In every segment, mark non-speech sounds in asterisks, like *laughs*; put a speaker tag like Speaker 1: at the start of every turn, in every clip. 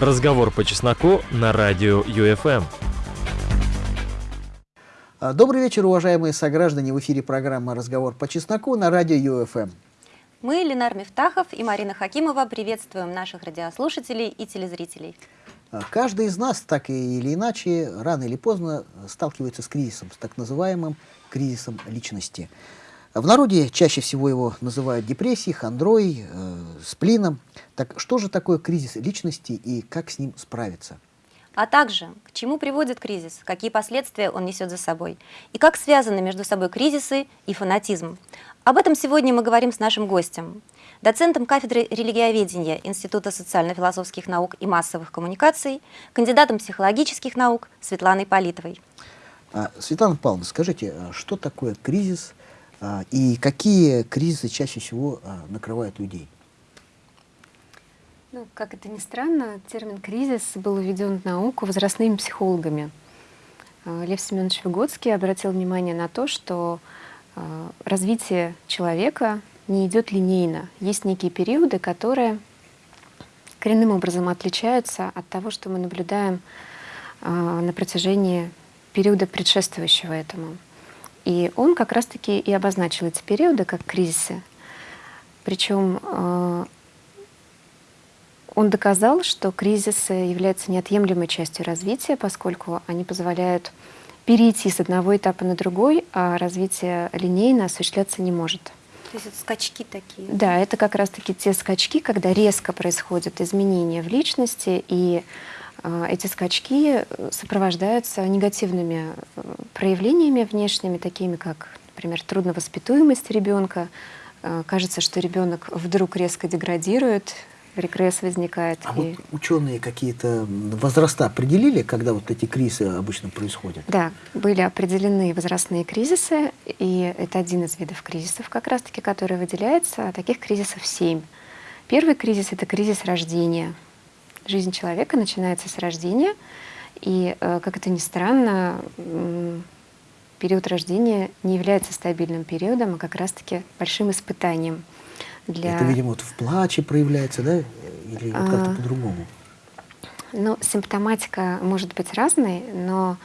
Speaker 1: Разговор по чесноку на радио ЮФМ.
Speaker 2: А, добрый вечер, уважаемые сограждане. В эфире программа «Разговор по чесноку» на радио ЮФМ.
Speaker 3: Мы, Ленар Мифтахов и Марина Хакимова, приветствуем наших радиослушателей и телезрителей.
Speaker 2: А, каждый из нас, так или иначе, рано или поздно сталкивается с кризисом, с так называемым кризисом личности. В народе чаще всего его называют депрессией, хандрой, э, сплином. Так что же такое кризис личности и как с ним справиться?
Speaker 3: А также, к чему приводит кризис, какие последствия он несет за собой, и как связаны между собой кризисы и фанатизм. Об этом сегодня мы говорим с нашим гостем, доцентом кафедры религиоведения Института социально-философских наук и массовых коммуникаций, кандидатом психологических наук Светланой Политовой.
Speaker 2: А, Светлана Павловна, скажите, а что такое кризис и какие кризисы чаще всего а, накрывают людей?
Speaker 4: Ну, как это ни странно, термин «кризис» был введен в науку возрастными психологами. А, Лев Семенович Выгодский обратил внимание на то, что развитие человека не идет линейно. Есть некие периоды, которые коренным образом отличаются от того, что мы наблюдаем на протяжении периода предшествующего этому. И он как раз-таки и обозначил эти периоды как кризисы. Причем э, он доказал, что кризисы являются неотъемлемой частью развития, поскольку они позволяют перейти с одного этапа на другой, а развитие линейно осуществляться не может.
Speaker 3: То есть это скачки такие?
Speaker 4: Да, это как раз-таки те скачки, когда резко происходят изменения в личности, и эти скачки э, сопровождаются негативными э, проявлениями внешними, такими как, например, трудновоспитуемость ребенка. А, кажется, что ребенок вдруг резко деградирует, регресс возникает.
Speaker 2: А и... вот ученые какие-то возраста определили, когда вот эти кризисы обычно происходят?
Speaker 4: Да, были определены возрастные кризисы, и это один из видов кризисов как раз-таки, который выделяется. А таких кризисов семь. Первый кризис — это кризис рождения — Жизнь человека начинается с рождения, и, э, как это ни странно, период рождения не является стабильным периодом, а как раз-таки большим испытанием.
Speaker 2: Для... Это, видимо, вот в плаче проявляется, да? Или вот как-то а... по-другому?
Speaker 4: Ну, симптоматика может быть разной, но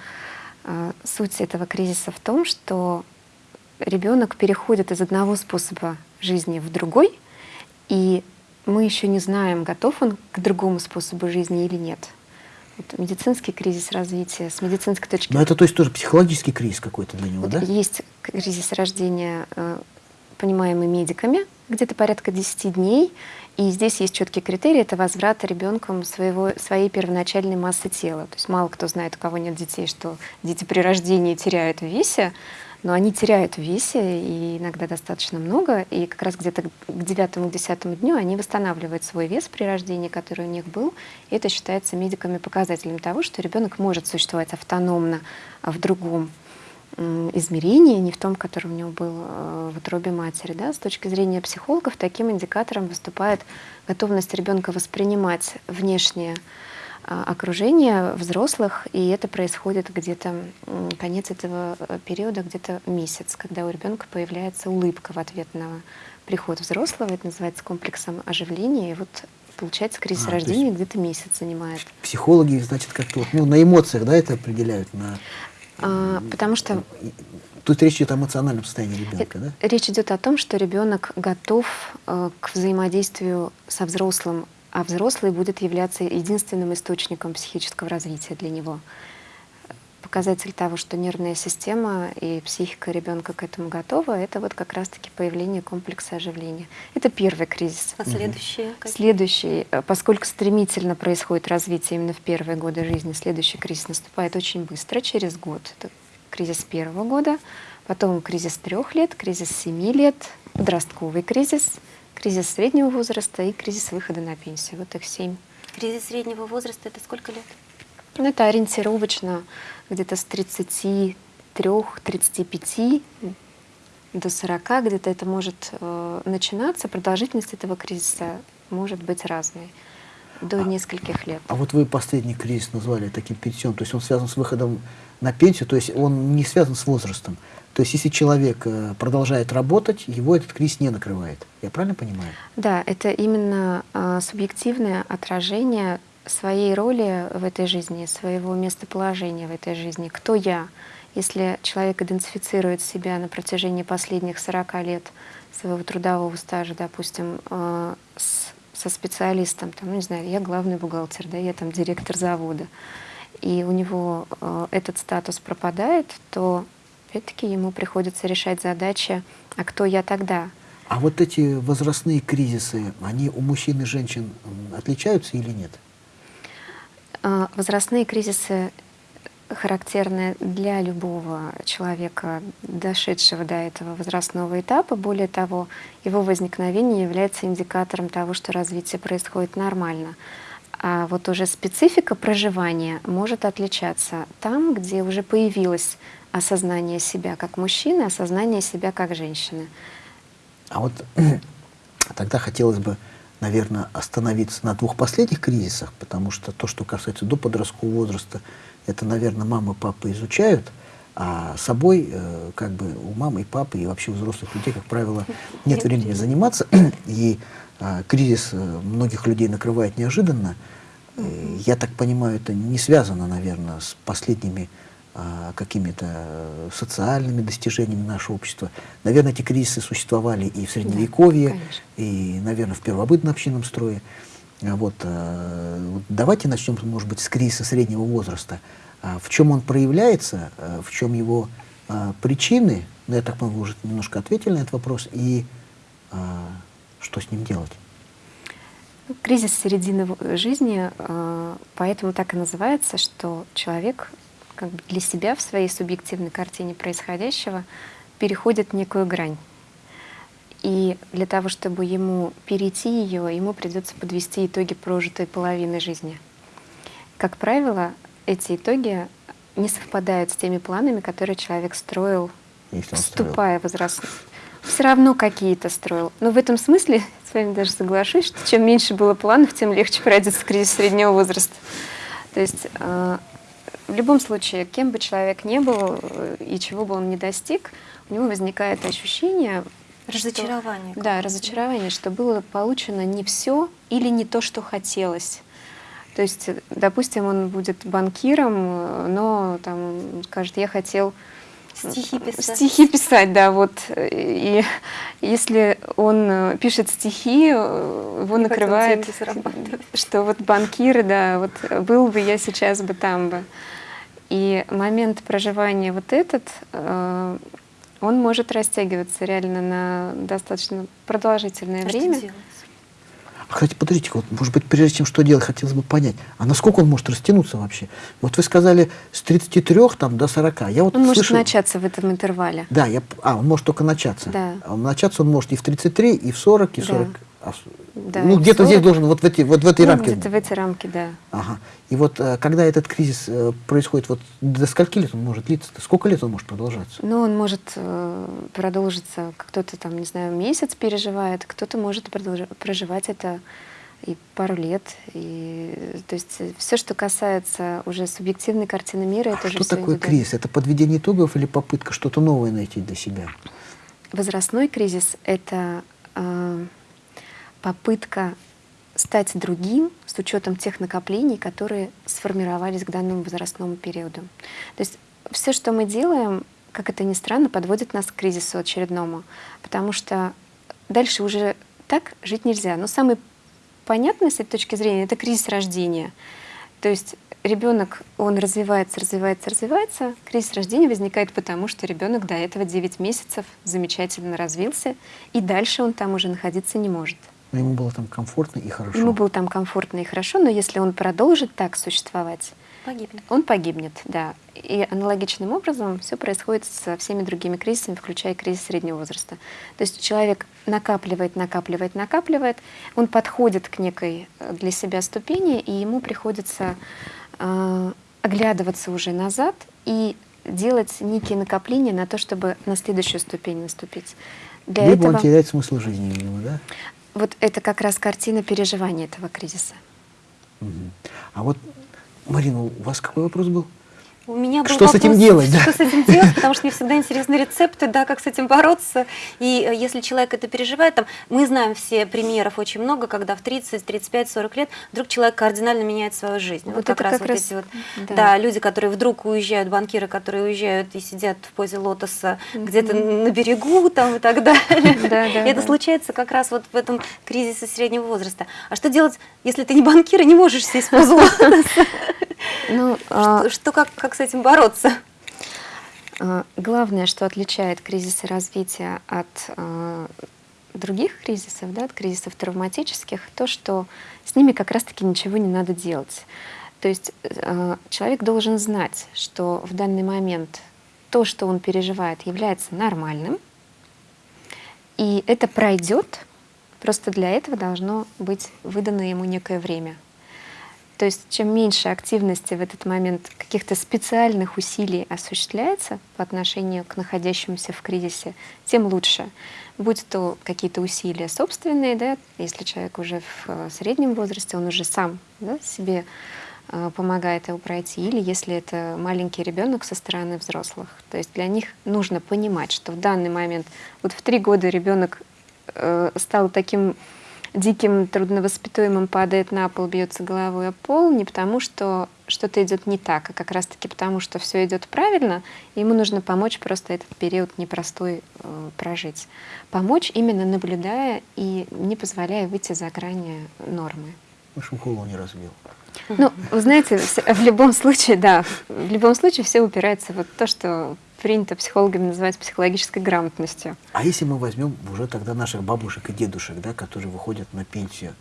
Speaker 4: э, суть этого кризиса в том, что ребенок переходит из одного способа жизни в другой, и мы еще не знаем, готов он к другому способу жизни или нет. Вот медицинский кризис развития, с медицинской точки
Speaker 2: зрения. Но это то есть тоже психологический кризис какой-то для него, вот да?
Speaker 4: Есть кризис рождения, э, понимаемый медиками, где-то порядка 10 дней, и здесь есть четкие критерии, это возврат ребенком своего, своей первоначальной массы тела. То есть мало кто знает, у кого нет детей, что дети при рождении теряют в весе, но они теряют в весе, и иногда достаточно много, и как раз где-то к девятому, десятому дню они восстанавливают свой вес при рождении, который у них был, и это считается медиками показателем того, что ребенок может существовать автономно в другом измерении, не в том, который у него был э, в утробе матери. Да? С точки зрения психологов таким индикатором выступает готовность ребенка воспринимать внешнее окружение взрослых, и это происходит где-то, конец этого э, периода, где-то месяц, когда у ребенка появляется улыбка в ответ на приход взрослого, это называется комплексом оживления, и вот получается кризис а, рождения где-то месяц занимает.
Speaker 2: Психологи, значит, как-то вот, ну, на эмоциях, да, это определяют? На...
Speaker 4: А, потому что...
Speaker 2: Тут речь идет о эмоциональном состоянии ребенка, да?
Speaker 4: Речь идет о том, что ребенок готов э, к взаимодействию со взрослым а взрослый будет являться единственным источником психического развития для него. Показатель того, что нервная система и психика ребенка к этому готова, это вот как раз-таки появление комплекса оживления. Это первый кризис.
Speaker 3: А следующий? Угу.
Speaker 4: Следующий, э, поскольку стремительно происходит развитие именно в первые годы жизни, следующий кризис наступает очень быстро, через год. Это кризис первого года, потом кризис трех лет, кризис семи лет, подростковый кризис — кризис среднего возраста и кризис выхода на пенсию. Вот их семь.
Speaker 3: Кризис среднего возраста — это сколько лет?
Speaker 4: Ну, это ориентировочно где-то с 33-35 до 40, где-то это может э, начинаться. Продолжительность этого кризиса может быть разной до нескольких лет.
Speaker 2: А вот вы последний кризис назвали таким пенсионным, то есть он связан с выходом на пенсию, то есть он не связан с возрастом. То есть если человек э, продолжает работать, его этот кризис не накрывает. Я правильно понимаю?
Speaker 4: Да, это именно э, субъективное отражение своей роли в этой жизни, своего местоположения в этой жизни. Кто я? Если человек идентифицирует себя на протяжении последних 40 лет своего трудового стажа, допустим, э, с, со специалистом, там, ну, не знаю, я главный бухгалтер, да, я там директор завода, и у него э, этот статус пропадает, то опять-таки ему приходится решать задачи, а кто я тогда?
Speaker 2: А вот эти возрастные кризисы, они у мужчин и женщин отличаются или нет?
Speaker 4: Э, возрастные кризисы характерны для любого человека, дошедшего до этого возрастного этапа. Более того, его возникновение является индикатором того, что развитие происходит нормально. А вот уже специфика проживания может отличаться там, где уже появилось осознание себя как мужчины, осознание себя как женщины.
Speaker 2: А вот *clears throat* тогда хотелось бы, наверное, остановиться на двух последних кризисах, потому что то, что касается до подросткового возраста, это, наверное, мама и папа изучают, а собой, э, как бы у мамы и папы, и вообще у взрослых людей, как правило, нет времени заниматься. *clears throat* И э, кризис э, многих людей накрывает неожиданно. Э, я так понимаю, это не связано, наверное, с последними э, какими-то социальными достижениями нашего общества. Наверное, эти кризисы существовали и в Средневековье, да, и, наверное, в первобытном общинном строе. Вот, э, вот давайте начнем, может быть, с кризиса среднего возраста. А в чем он проявляется, э, в чем его а, причины, ну, я так вы уже немножко ответили на этот вопрос, и а, что с ним делать?
Speaker 4: Ну, кризис середины жизни, поэтому так и называется, что человек как бы для себя в своей субъективной картине происходящего переходит некую грань. И для того, чтобы ему перейти ее, ему придется подвести итоги прожитой половины жизни. Как правило, эти итоги не совпадают с теми планами, которые человек строил, вступая в возраст. Все равно какие-то строил. Но в этом смысле *laughs* с вами даже соглашусь, что чем меньше было планов, тем легче пройдется кризис среднего возраста. То есть э, в любом случае, кем бы человек ни был э, и чего бы он ни достиг, у него возникает ощущение
Speaker 3: Разочарование.
Speaker 4: Что, да, разочарование, что было получено не все или не то, что хотелось. То есть, допустим, он будет банкиром, но там скажет, я хотел
Speaker 3: стихи писать.
Speaker 4: Стихи писать, да, вот. И если он пишет стихи, его не накрывает, что вот банкиры, да, вот был бы я сейчас бы там бы. И момент проживания вот этот, э, он может растягиваться реально на достаточно продолжительное а время. Что
Speaker 2: Кстати, подождите, вот, может быть, прежде чем что делать, хотелось бы понять, а насколько он может растянуться вообще? Вот вы сказали с 33 там, до 40. Я вот
Speaker 4: он
Speaker 2: слышу...
Speaker 4: может начаться в этом интервале.
Speaker 2: Да, я... а, он может только начаться.
Speaker 4: Да.
Speaker 2: А начаться он может и в 33, и в 40, и в 40.
Speaker 4: Да. А, да,
Speaker 2: ну, где-то здесь должен, вот в, эти, вот в этой
Speaker 4: ну,
Speaker 2: рамке.
Speaker 4: где-то в эти рамки, да.
Speaker 2: Ага. И вот э, когда этот кризис э, происходит, вот до скольки лет он может длиться? -то? Сколько лет он может продолжаться?
Speaker 4: Ну, он может э, продолжиться, кто-то там, не знаю, месяц переживает, кто-то может проживать это и пару лет. И, то есть все, что касается уже субъективной картины мира,
Speaker 2: а
Speaker 4: это
Speaker 2: что
Speaker 4: уже
Speaker 2: такое кризис? Это подведение итогов или попытка что-то новое найти для себя?
Speaker 4: Возрастной кризис — это э, попытка стать другим с учетом тех накоплений, которые сформировались к данному возрастному периоду. То есть все, что мы делаем, как это ни странно, подводит нас к кризису очередному, потому что дальше уже так жить нельзя. Но самый понятный с этой точки зрения — это кризис рождения. То есть ребенок, он развивается, развивается, развивается. Кризис рождения возникает потому, что ребенок до этого 9 месяцев замечательно развился, и дальше он там уже находиться не может.
Speaker 2: Но ему было там комфортно и хорошо.
Speaker 4: Ему было там комфортно и хорошо, но если он продолжит так существовать,
Speaker 3: погибнет.
Speaker 4: он погибнет, да. И аналогичным образом все происходит со всеми другими кризисами, включая кризис среднего возраста. То есть человек накапливает, накапливает, накапливает, он подходит к некой э, для себя ступени, и ему приходится э, оглядываться уже назад и делать некие накопления на то, чтобы на следующую ступень наступить.
Speaker 2: Для Либо этого... он теряет смысл жизни, видимо, да?
Speaker 4: Вот это как раз картина переживания этого кризиса.
Speaker 2: Угу. А вот, Марина, у вас какой вопрос был?
Speaker 3: У меня был
Speaker 2: Что с этим
Speaker 3: вопрос,
Speaker 2: делать, да?
Speaker 3: Что с этим делать, потому что мне всегда интересны рецепты, да, как с этим бороться. И э, если человек это переживает, там, мы знаем все примеров очень много, когда в 30, 35, 40 лет вдруг человек кардинально меняет свою жизнь.
Speaker 4: Вот это как раз,
Speaker 3: эти вот,
Speaker 4: да.
Speaker 3: да. люди, которые вдруг уезжают, банкиры, которые уезжают и сидят в позе лотоса где-то на берегу там и так далее. *laughs*
Speaker 4: Да, да,
Speaker 3: это
Speaker 4: да.
Speaker 3: случается как раз вот в этом кризисе среднего возраста. А что делать, если ты не банкир и не можешь сесть в позу *laughs* лотоса?
Speaker 4: Ну, а,
Speaker 3: Что, что как, с этим бороться?
Speaker 4: А, Главное, что отличает кризисы развития от а, других кризисов, да, от кризисов травматических, то, что с ними как раз-таки ничего не надо делать. То есть э, человек должен знать, что в данный момент то, что он переживает, является нормальным, и это пройдет, просто для этого должно быть выдано ему некое время. То есть чем меньше активности в этот момент каких-то специальных усилий осуществляется по отношению к находящемуся в кризисе, тем лучше. Будь то какие-то усилия собственные, да, если человек уже в э, среднем возрасте, он уже сам да, себе э, помогает его пройти, или если это маленький ребенок со стороны взрослых. То есть для них нужно понимать, что в данный момент, вот в три года ребенок э, стал таким диким, трудновоспитуемым, падает на пол, бьется головой о пол, не потому что что-то идет не так, а как раз-таки потому, что все идет правильно, ему нужно помочь просто этот период непростой э, прожить. Помочь именно наблюдая и не позволяя выйти за грани нормы.
Speaker 2: Вашу голову не разбил.
Speaker 4: Ну, вы знаете, в любом случае, да, в любом случае все упирается вот в то, что принято психологами называть психологической грамотностью.
Speaker 2: А если мы возьмем уже тогда наших бабушек и дедушек, да, которые выходят на пенсию,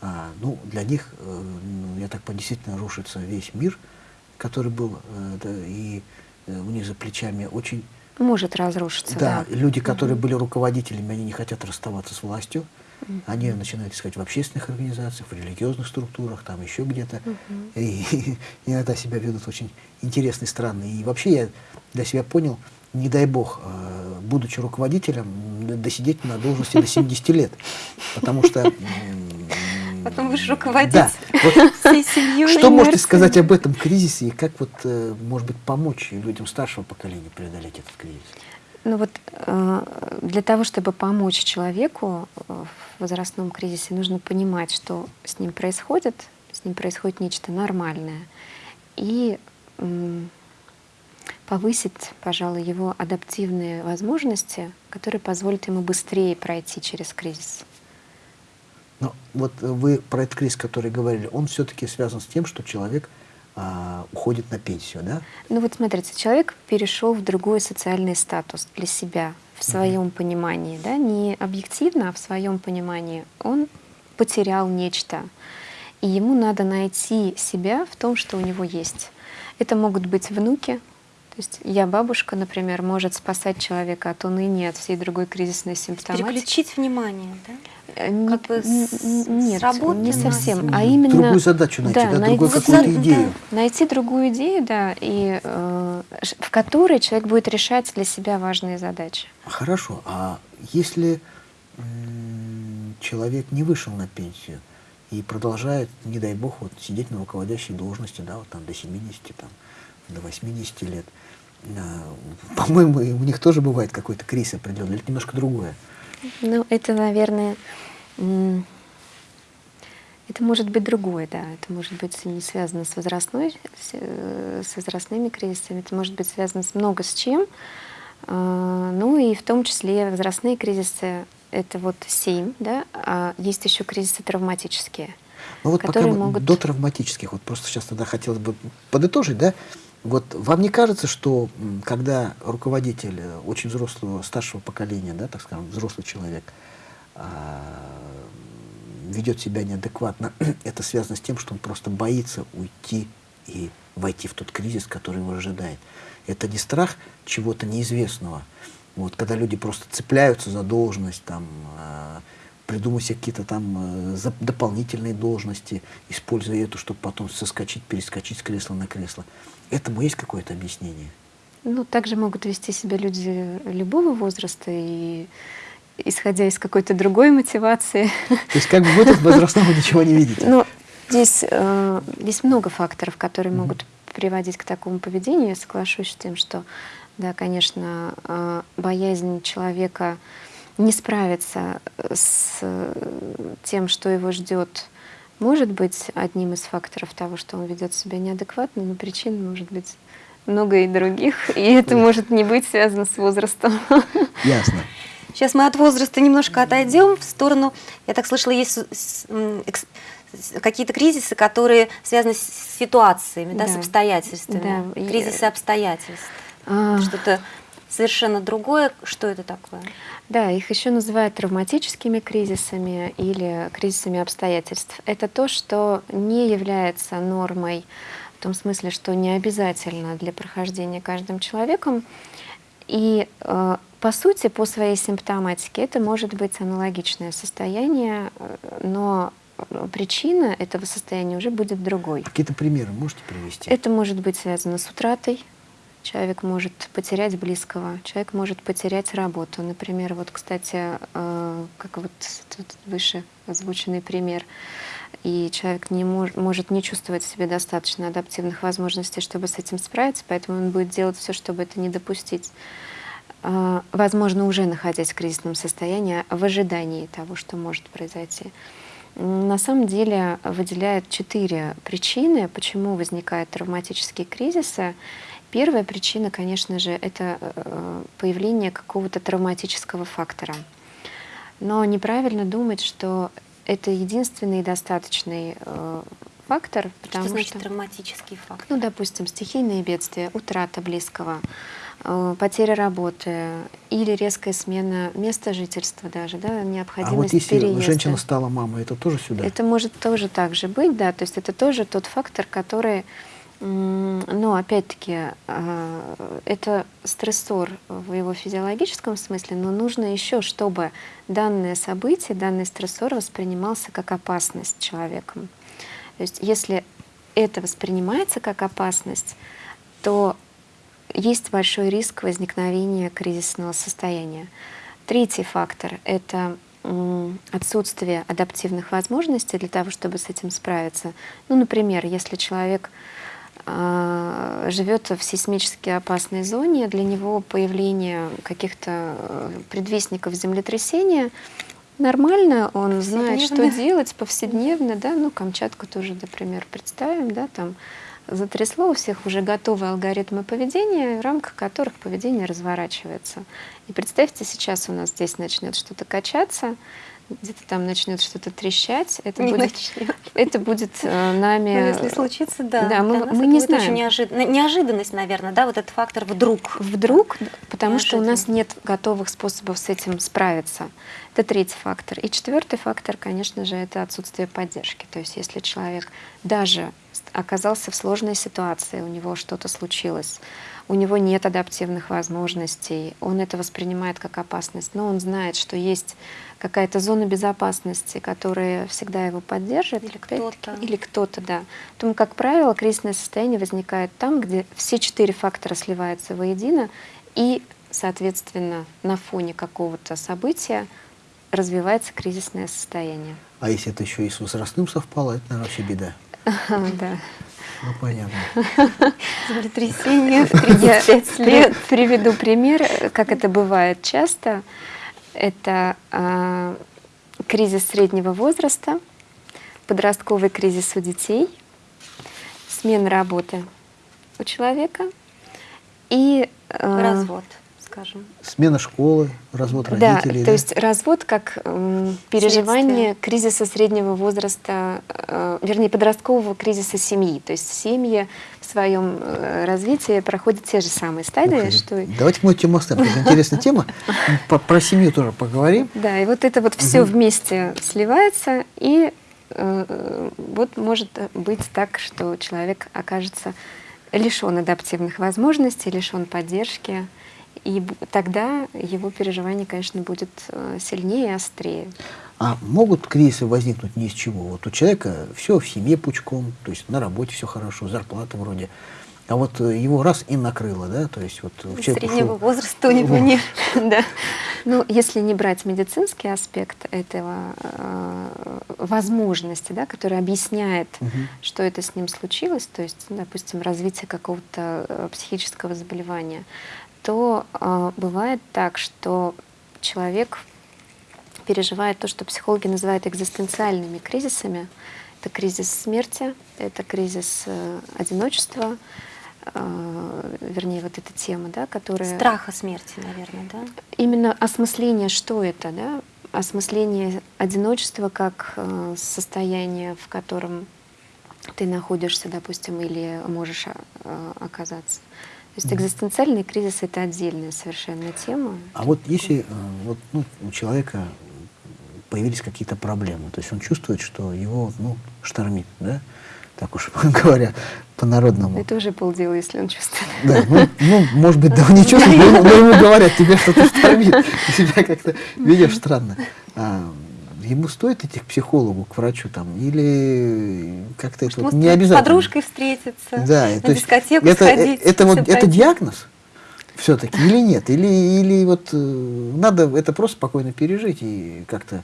Speaker 2: а, ну, для них, э, ну, я так понимаю, действительно рушится весь мир, который был, э, да, и э, у них за плечами очень...
Speaker 4: Может разрушиться,
Speaker 2: Да,
Speaker 4: да.
Speaker 2: люди, которые были руководителями, они не хотят расставаться с властью, они начинают искать в общественных организациях, в религиозных структурах, там еще где-то. *laughs* И, иногда себя ведут очень интересно и странно. И вообще я для себя понял, не дай бог, э, будучи руководителем, досидеть на должности до 70 лет. Потому что...
Speaker 3: Потом будешь руководить
Speaker 2: Да. Вот
Speaker 3: всей семьей.
Speaker 2: что можете сказать об этом кризисе и как вот, э, может быть, помочь людям старшего поколения преодолеть этот кризис?
Speaker 4: Ну вот э, для того, чтобы помочь человеку в возрастном кризисе, нужно понимать, что с ним происходит, с ним происходит нечто нормальное, и повысить, пожалуй, его адаптивные возможности, которые позволят ему быстрее пройти через кризис.
Speaker 2: Но вот вы про этот кризис, который говорили, он все-таки связан с тем, что человек а, уходит на пенсию, да?
Speaker 4: Ну вот смотрите, человек перешел в другой социальный статус для себя в своем понимании, да, не объективно, а в своем понимании. Он потерял нечто, и ему надо найти себя в том, что у него есть. Это могут быть внуки, есть я бабушка, например, может спасать человека от уныния, от всей другой кризисной симптоматики.
Speaker 3: Переключить внимание, да?
Speaker 4: Э, не-
Speaker 3: как бы с-
Speaker 4: нет,
Speaker 3: с работы
Speaker 4: не
Speaker 3: на-
Speaker 4: совсем, а
Speaker 2: М,
Speaker 4: именно
Speaker 2: другую задачу найти, да, другую
Speaker 4: найти-
Speaker 2: какую-то
Speaker 4: да,
Speaker 2: идею.
Speaker 4: найти другую идею, да, и э, в которой человек будет решать для себя важные задачи.
Speaker 2: Хорошо, а если м, человек не вышел на пенсию и продолжает, не дай бог, вот сидеть на руководящей должности, да, вот там до 70, там, до 80 лет, а, по-моему, и у них тоже бывает какой-то кризис определенный, или это немножко другое.
Speaker 4: Ну, это, наверное, это может быть другое, да. Это может быть не связано с возрастной, с, э, с возрастными кризисами, это может быть связано с много с чем. А, Ну и в том числе возрастные кризисы это вот семь, да, а есть еще кризисы травматические.
Speaker 2: Ну вот пока
Speaker 4: которые
Speaker 2: мы
Speaker 4: могут-
Speaker 2: до травматических, вот просто сейчас тогда хотелось бы подытожить, да, вот вам не кажется, что когда руководитель э, очень взрослого, старшего поколения, да, так скажем, взрослый человек, а, ведет себя неадекватно, *clears throat* это связано с тем, что он просто боится уйти и войти в тот кризис, который его ожидает. Это не страх чего-то неизвестного. Вот, когда люди просто цепляются за должность, там, придумывать себе какие-то там э, дополнительные должности, используя эту, чтобы потом соскочить, перескочить с кресла на кресло. Этому есть какое-то объяснение?
Speaker 4: Ну, также могут вести себя люди любого возраста и исходя из какой-то другой мотивации.
Speaker 2: То есть как бы вы тут *laughs* возрастного ничего не видите?
Speaker 4: Ну, здесь, э, здесь много факторов, которые могут приводить к такому поведению, я соглашусь с тем, что, да, конечно, э, боязнь человека не справиться с тем, что его ждет, может быть одним из факторов того, что он ведет себя неадекватно, но причин может быть много и других, и это может не быть связано с возрастом. *laughs*
Speaker 2: Ясно.
Speaker 3: Сейчас мы от возраста немножко отойдем в сторону, я так слышала, есть какие-то кризисы, которые связаны с ситуациями, да, да с обстоятельствами. Да. Кризисы обстоятельств. А... Что-то совершенно другое. Что это такое?
Speaker 4: Да, их еще называют травматическими кризисами или кризисами обстоятельств. Это то, что не является нормой в том смысле, что не обязательно для прохождения каждым человеком. И э, по сути, по своей симптоматике это может быть аналогичное состояние, э, но причина этого состояния уже будет другой.
Speaker 2: Какие-то примеры можете привести?
Speaker 4: Это может быть связано с утратой. Человек может потерять близкого, человек может потерять работу. Например, вот, кстати, э, как вот тут выше озвученный пример, и человек не мож, может не чувствовать в себе достаточно адаптивных возможностей, чтобы с этим справиться, поэтому он будет делать все, чтобы это не допустить. Э, возможно, уже находясь в кризисном состоянии, в ожидании того, что может произойти. На самом деле выделяют четыре причины, почему возникают травматические кризисы. Первая причина, конечно же, это э, появление какого-то травматического фактора. Но неправильно думать, что это единственный достаточный э, фактор,
Speaker 3: потому что... значит что, травматический фактор?
Speaker 4: Ну, допустим, стихийные бедствия, утрата близкого, Э, потеря работы или резкая смена места жительства даже, да, необходимость
Speaker 2: А вот если
Speaker 4: переезда.
Speaker 2: женщина стала мамой, это тоже сюда?
Speaker 4: Это может тоже так же быть, да, то есть это тоже тот фактор, который, но опять-таки, э, это стрессор в его физиологическом смысле, но нужно еще, чтобы данное событие, данный стрессор воспринимался как опасность человеком. То есть если это воспринимается как опасность, то есть большой риск возникновения кризисного состояния. Третий фактор — это отсутствие адаптивных возможностей для того, чтобы с этим справиться. Ну, например, если человек живет в сейсмически опасной зоне, для него появление каких-то э, предвестников землетрясения нормально, он знает, что делать повседневно, да, ну, Камчатку тоже, например, представим, да, там затрясло, у всех уже готовы алгоритмы поведения, в рамках которых поведение разворачивается. И представьте, сейчас у нас здесь начнет что-то качаться, где-то там начнет что-то трещать, это не будет, это будет э, нами.
Speaker 3: Ну, если случится, да.
Speaker 4: Да, мы, мы не знаем. Очень
Speaker 3: неожид... неожиданность, наверное, да, вот этот фактор вдруг.
Speaker 4: Вдруг, потому что у нас нет готовых способов с этим справиться. Это третий фактор. И четвертый фактор, конечно же, это отсутствие поддержки. То есть, если человек даже оказался в сложной ситуации, у него что-то случилось, у него нет адаптивных возможностей, он это воспринимает как опасность, но он знает, что есть какая-то зона безопасности, которая всегда его поддержит.
Speaker 3: Или кто-то.
Speaker 4: Или кто-то, да. Поэтому, как правило, кризисное состояние возникает там, где все четыре фактора сливаются воедино, и, соответственно, на фоне какого-то события развивается кризисное состояние.
Speaker 2: А если это еще и с возрастным совпало, это, наверное, вообще беда. *laughs*
Speaker 4: Да.
Speaker 2: Ну, понятно. *laughs*
Speaker 3: Землетрясение в 35 *laughs* лет.
Speaker 4: Приведу пример, как это бывает часто. Это э, кризис среднего возраста, подростковый кризис у детей, смена работы у человека и...
Speaker 3: Э, Развод скажем.
Speaker 2: Смена школы, развод родителей.
Speaker 4: Да, то есть развод как э, переживание Следствие. кризиса среднего возраста, э, вернее, подросткового кризиса семьи. То есть семьи в своем э, развитии проходят те же самые стадии. Ух,
Speaker 2: что... Давайте мы тему оставим. Это интересная *laughs* тема. Про семью тоже поговорим.
Speaker 4: Да, и вот это вот все вместе сливается, и э, вот может быть так, что человек окажется лишен адаптивных возможностей, лишен поддержки, и тогда его переживание, конечно, будет э, сильнее и острее.
Speaker 2: А могут кризисы возникнуть ни из чего? Вот у человека все в семье пучком, то есть на работе все хорошо, зарплата вроде. а вот э, его раз и накрыло, да, то есть вот
Speaker 3: Среднего ушел... возраста у него нет, *laughs* да.
Speaker 4: Ну, если не брать медицинский аспект этого э, возможности, да, который объясняет, угу. что это с ним случилось, то есть, допустим, развитие какого-то э, психического заболевания, то э, бывает так, что человек переживает то, что психологи называют экзистенциальными кризисами. Это кризис смерти, это кризис э, одиночества, э, вернее, вот эта тема, да, которая...
Speaker 3: Страха смерти, наверное, да?
Speaker 4: Именно осмысление, что это, да? Осмысление одиночества как э, состояние, в котором ты находишься, допустим, или можешь э, оказаться. То есть экзистенциальный кризис — это отдельная совершенно тема.
Speaker 2: А вот если э, вот, ну, у человека появились какие-то проблемы, то есть он чувствует, что его ну, штормит, да? так уж *laughs* говоря, по-народному.
Speaker 4: Это уже полдела, если он чувствует.
Speaker 2: Да, ну, ну может быть, да, он не чувствует, но, но ему говорят, тебе что-то штормит, ты себя как-то *laughs* ведешь странно. А, ему стоит идти к психологу, к врачу там, или как-то это
Speaker 3: вот
Speaker 2: не обязательно.
Speaker 3: с подружкой встретиться,
Speaker 2: да,
Speaker 3: на
Speaker 2: то
Speaker 3: дискотеку
Speaker 2: это,
Speaker 3: сходить.
Speaker 2: Это, вот, это диагноз все-таки или *laughs* нет? Или, или вот э, надо это просто спокойно пережить и как-то...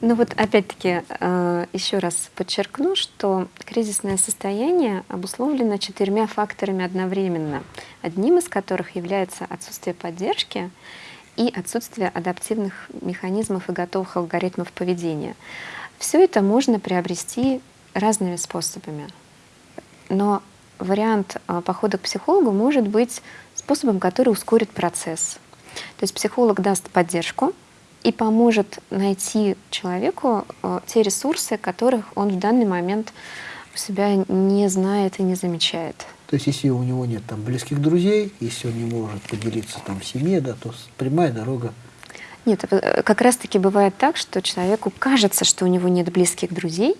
Speaker 4: Ну вот опять-таки э, еще раз подчеркну, что кризисное состояние обусловлено четырьмя факторами одновременно, одним из которых является отсутствие поддержки, и отсутствие адаптивных механизмов и готовых алгоритмов поведения. Все это можно приобрести разными способами. Но вариант а, похода к психологу может быть способом, который ускорит процесс. То есть психолог даст поддержку и поможет найти человеку а, те ресурсы, которых он в данный момент себя не знает и не замечает.
Speaker 2: То есть, если у него нет там близких друзей, если он не может поделиться там в семье, да, то прямая дорога.
Speaker 4: Нет, э, как раз-таки бывает так, что человеку кажется, что у него нет близких друзей,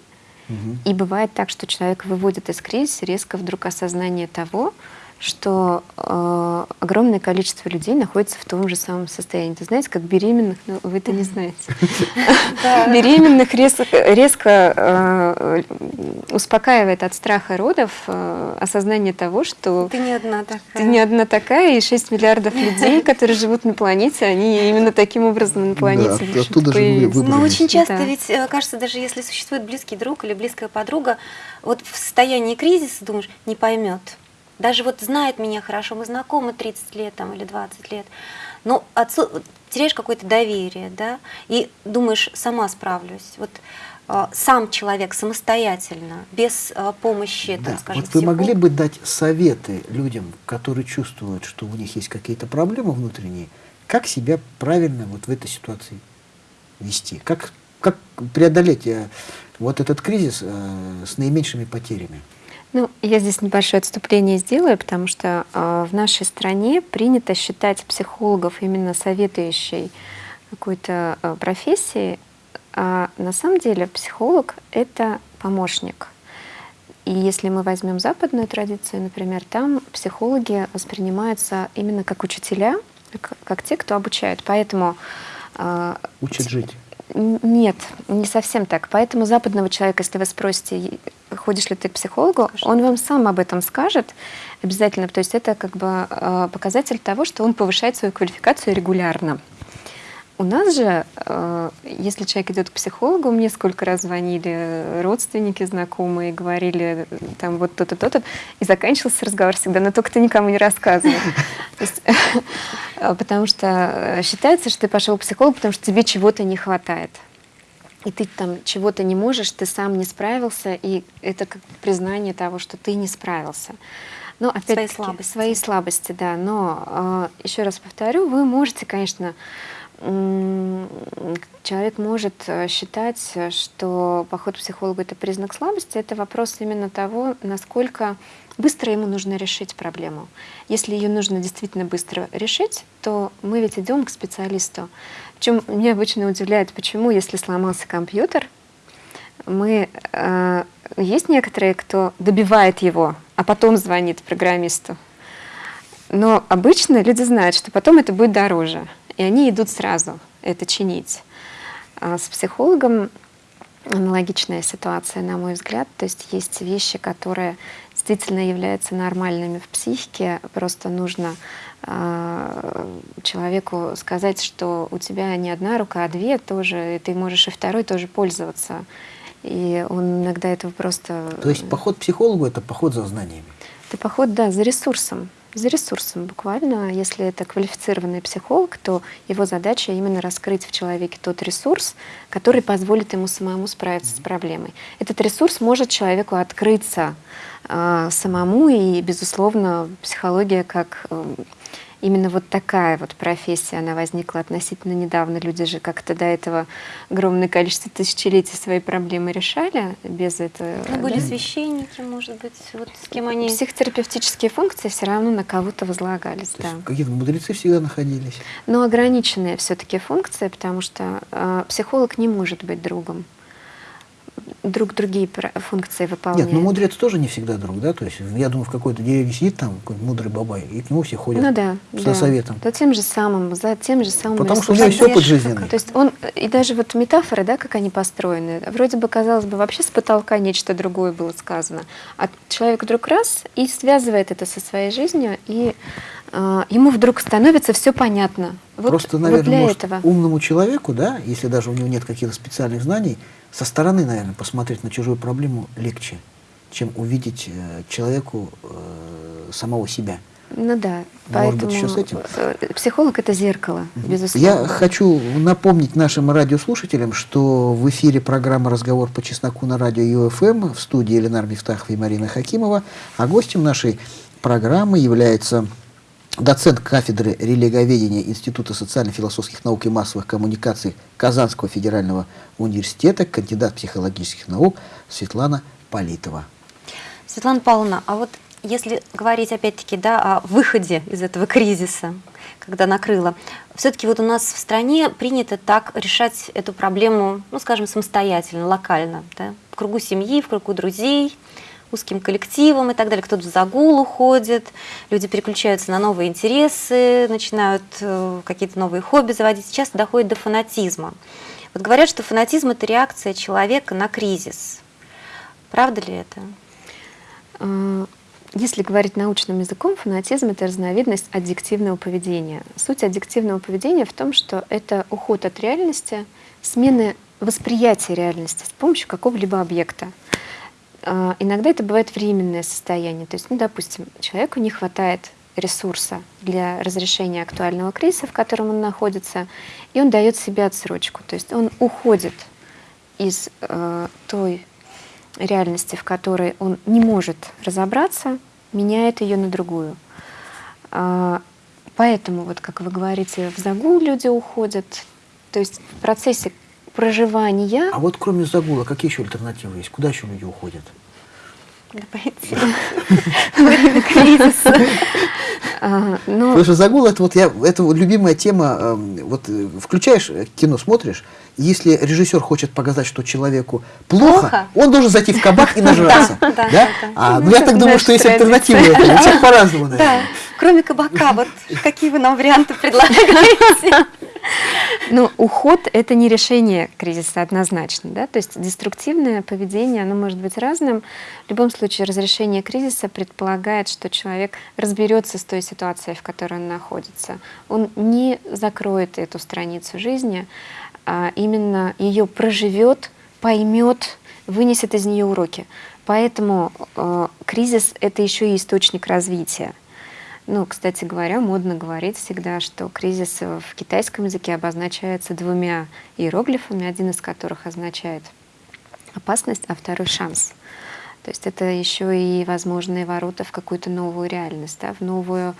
Speaker 4: угу. и бывает так, что человек выводит из кризиса резко вдруг осознание того, что э, огромное количество людей находится в том же самом состоянии. Ты знаете, как беременных, но вы это не знаете. Беременных резко э, успокаивает от страха родов э, осознание того, что
Speaker 3: ты не одна такая.
Speaker 4: Ты не одна такая, и 6 миллиардов людей, которые живут на планете, они именно таким образом на планете
Speaker 2: появились.
Speaker 3: Но очень часто ведь, кажется, даже если существует близкий друг или близкая подруга, вот в состоянии кризиса думаешь, не поймет даже вот знает меня хорошо, мы знакомы 30 лет там, или 20 лет, но отцу, теряешь какое-то доверие, да, и думаешь, сама справлюсь. Вот э, сам человек самостоятельно, без э, помощи,
Speaker 2: да.
Speaker 3: там, скажем,
Speaker 2: Вот вы могли бы дать советы людям, которые чувствуют, что у них есть какие-то проблемы внутренние, как себя правильно вот в этой ситуации вести? Как, как преодолеть э, вот этот кризис э, с наименьшими потерями?
Speaker 4: Ну, я здесь небольшое отступление сделаю, потому что э, в нашей стране принято считать психологов именно советующей какой-то э, профессии, а на самом деле психолог — это помощник. И если мы возьмем западную традицию, например, там психологи воспринимаются именно как учителя, как, как те, кто обучают. Поэтому...
Speaker 2: Э, Учат жить.
Speaker 4: Нет, не совсем так. Поэтому западного человека, если вы спросите, ходишь ли ты к психологу, он вам сам об этом скажет обязательно. То есть это как бы э, показатель того, что он повышает свою квалификацию регулярно. У нас же, э, если человек идет к психологу, мне сколько раз звонили родственники, знакомые, говорили там вот то-то, то-то, и заканчивался разговор всегда, но только ты никому не рассказывай. *laughs* Потому что считается, что ты пошел к психологу, потому что тебе чего-то не хватает. И ты там чего-то не можешь, ты сам не справился, и это как признание того, что ты не справился.
Speaker 3: Но опять свои слабости.
Speaker 4: Свои слабости, да. Но э, еще раз повторю, вы можете, конечно, человек может э, считать, что поход к психологу — это признак слабости. Это вопрос именно того, насколько быстро ему нужно решить проблему. Если ее нужно действительно быстро решить, то мы ведь идем к специалисту. Причем меня обычно удивляет, почему, если сломался компьютер, мы э, есть некоторые, кто добивает его, а потом звонит программисту. Но обычно люди знают, что потом это будет дороже и они идут сразу это чинить. А с психологом аналогичная ситуация, на мой взгляд. То есть есть вещи, которые действительно являются нормальными в психике, просто нужно э, человеку сказать, что у тебя не одна рука, а две тоже, и ты можешь и второй тоже пользоваться. И он иногда этого просто...
Speaker 2: То есть поход к психологу – это поход за знаниями?
Speaker 4: Это поход, да, за ресурсом за ресурсом буквально. Если это квалифицированный психолог, то его задача именно раскрыть в человеке тот ресурс, который позволит ему самому справиться с проблемой. Этот ресурс может человеку открыться э, самому, и, безусловно, психология как э, именно вот такая вот профессия, она возникла относительно недавно. Люди же как-то до этого огромное количество тысячелетий свои проблемы решали без этого.
Speaker 3: Ну, были да? священники, может быть, вот с кем они...
Speaker 4: Психотерапевтические функции все равно на кого-то возлагались,
Speaker 2: То да. Какие-то мудрецы всегда находились.
Speaker 4: Но ограниченные все-таки функции, потому что э, психолог не может быть другом друг другие функции выполняют.
Speaker 2: Нет, ну мудрец тоже не всегда друг, да? То есть я думаю, в какой-то деревне сидит там какой-то мудрый бабай, и к нему все ходят
Speaker 4: ну, да,
Speaker 2: за
Speaker 4: да.
Speaker 2: советом.
Speaker 4: За тем же самым, за тем же самым
Speaker 2: Потому что у него есть опыт жизненный.
Speaker 4: То есть он, и даже вот метафоры, да, как они построены, вроде бы, казалось бы, вообще с потолка нечто другое было сказано. А человек вдруг раз и связывает это со своей жизнью, и э, ему вдруг становится все понятно.
Speaker 2: Вот, Просто, наверное, вот для может, этого. умному человеку, да, если даже у него нет каких-то специальных знаний, со стороны, наверное, посмотреть на чужую проблему легче, чем увидеть э, человеку э, самого себя.
Speaker 4: Ну да,
Speaker 2: Может быть, еще с этим?
Speaker 4: Э, психолог — это зеркало, безусловно.
Speaker 2: Я хочу напомнить нашим радиослушателям, что в эфире программа «Разговор по чесноку» на радио ЮФМ в студии Ленар Мифтахов и Марина Хакимова, а гостем нашей программы является доцент кафедры религоведения Института социально-философских наук и массовых коммуникаций Казанского федерального университета, кандидат психологических наук Светлана Политова.
Speaker 3: Светлана Павловна, а вот если говорить опять-таки да, о выходе из этого кризиса, когда накрыло, все-таки вот у нас в стране принято так решать эту проблему, ну, скажем, самостоятельно, локально, да, в кругу семьи, в кругу друзей, узким коллективом и так далее. Кто-то в загул уходит, люди переключаются на новые интересы, начинают э, какие-то новые хобби заводить. Сейчас доходит до фанатизма. Вот говорят, что фанатизм – это реакция человека на кризис. Правда ли это?
Speaker 4: А, если говорить научным языком, фанатизм — это разновидность аддиктивного поведения. Суть аддиктивного поведения в том, что это уход от реальности, смены восприятия реальности с помощью какого-либо объекта. А, иногда это бывает временное состояние. То есть, ну, допустим, человеку не хватает ресурса для разрешения актуального кризиса, в котором он находится, и он дает себе отсрочку. То есть он уходит из э, той реальности, в которой он не может разобраться, меняет ее на другую. Э, поэтому, вот как вы говорите, в загул люди уходят. То есть в процессе проживания.
Speaker 2: А вот кроме загула, какие еще альтернативы есть? Куда еще люди уходят?
Speaker 3: Время кризиса.
Speaker 2: А, ну, Потому что загул это вот я это вот любимая тема. Эм, вот э, включаешь э, кино, смотришь, если режиссер хочет показать, что человеку плохо, он должен зайти в кабак и *laughs* нажраться. Да, А, ну я так думаю, что есть альтернатива этому. У всех по-разному,
Speaker 3: Да, кроме кабака, вот какие вы нам варианты предлагаете?
Speaker 4: Ну, уход — это не решение кризиса однозначно, да, то есть деструктивное поведение, оно может быть разным. В любом случае, разрешение кризиса предполагает, что человек разберется с той ситуацией, в которой он находится. Он не закроет эту страницу жизни, а именно ее проживет, поймет, вынесет из нее уроки. Поэтому э, кризис — это еще и источник развития. Ну, кстати говоря, модно говорить всегда, что кризис в китайском языке обозначается двумя иероглифами, один из которых означает опасность, а второй — шанс. То есть это еще и возможные ворота в какую-то новую реальность, да, в новую